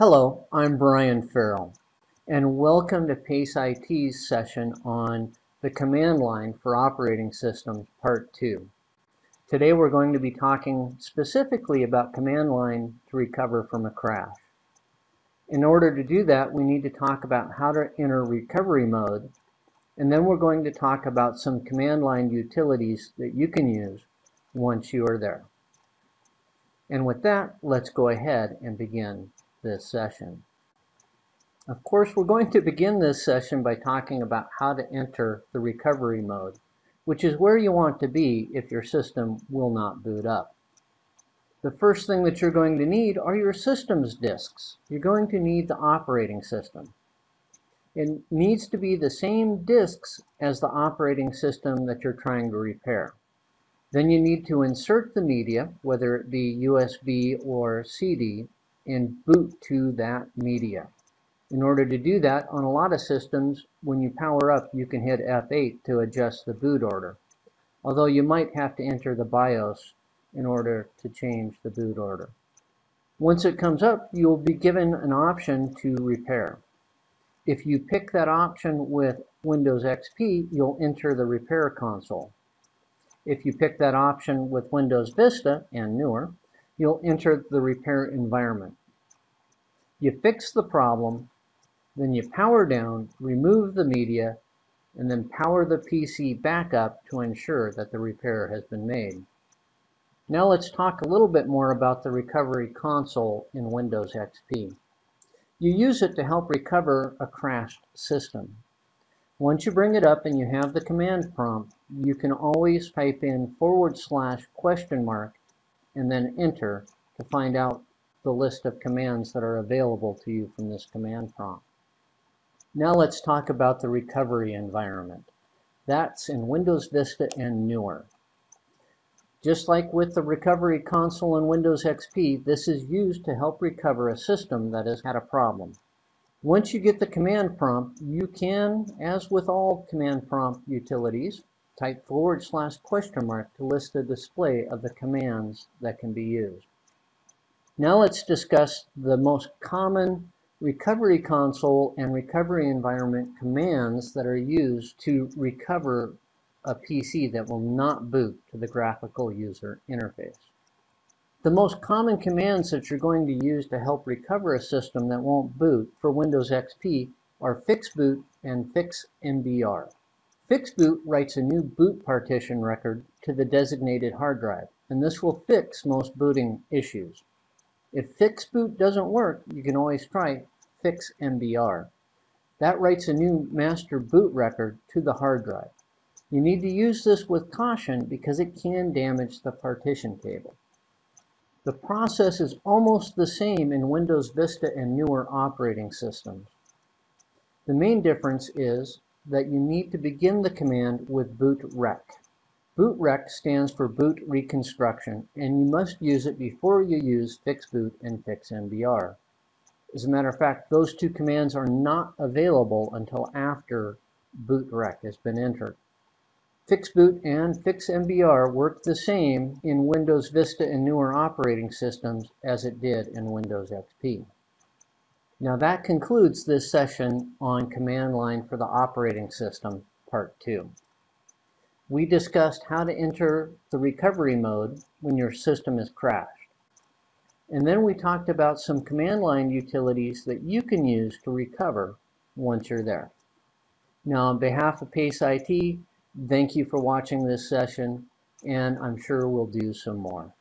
Hello, I'm Brian Farrell, and welcome to PACE IT's session on the command line for operating systems, part two. Today we're going to be talking specifically about command line to recover from a crash. In order to do that, we need to talk about how to enter recovery mode, and then we're going to talk about some command line utilities that you can use once you are there. And with that, let's go ahead and begin this session. Of course, we're going to begin this session by talking about how to enter the recovery mode, which is where you want to be if your system will not boot up. The first thing that you're going to need are your system's disks. You're going to need the operating system. It needs to be the same disks as the operating system that you're trying to repair. Then you need to insert the media, whether it be USB or CD, and boot to that media. In order to do that, on a lot of systems, when you power up, you can hit F8 to adjust the boot order. Although you might have to enter the BIOS in order to change the boot order. Once it comes up, you'll be given an option to repair. If you pick that option with Windows XP, you'll enter the repair console. If you pick that option with Windows Vista and newer, you'll enter the repair environment. You fix the problem, then you power down, remove the media, and then power the PC back up to ensure that the repair has been made. Now let's talk a little bit more about the recovery console in Windows XP. You use it to help recover a crashed system. Once you bring it up and you have the command prompt, you can always type in forward slash question mark and then enter to find out the list of commands that are available to you from this command prompt. Now let's talk about the recovery environment. That's in Windows Vista and newer. Just like with the recovery console in Windows XP, this is used to help recover a system that has had a problem. Once you get the command prompt, you can, as with all command prompt utilities, type forward slash question mark to list the display of the commands that can be used. Now let's discuss the most common recovery console and recovery environment commands that are used to recover a PC that will not boot to the graphical user interface. The most common commands that you're going to use to help recover a system that won't boot for Windows XP are fixboot and fixmbr. Fixboot writes a new boot partition record to the designated hard drive, and this will fix most booting issues. If fix boot doesn't work, you can always try fix MBR. That writes a new master boot record to the hard drive. You need to use this with caution because it can damage the partition table. The process is almost the same in Windows Vista and newer operating systems. The main difference is that you need to begin the command with bootrec. Bootrec stands for boot reconstruction, and you must use it before you use fixboot and fixmbr. As a matter of fact, those two commands are not available until after bootrec has been entered. Fixboot and fixmbr work the same in Windows Vista and newer operating systems as it did in Windows XP. Now that concludes this session on command line for the operating system, part two. We discussed how to enter the recovery mode when your system is crashed. And then we talked about some command line utilities that you can use to recover once you're there. Now on behalf of PACE IT, Thank you for watching this session, and I'm sure we'll do some more.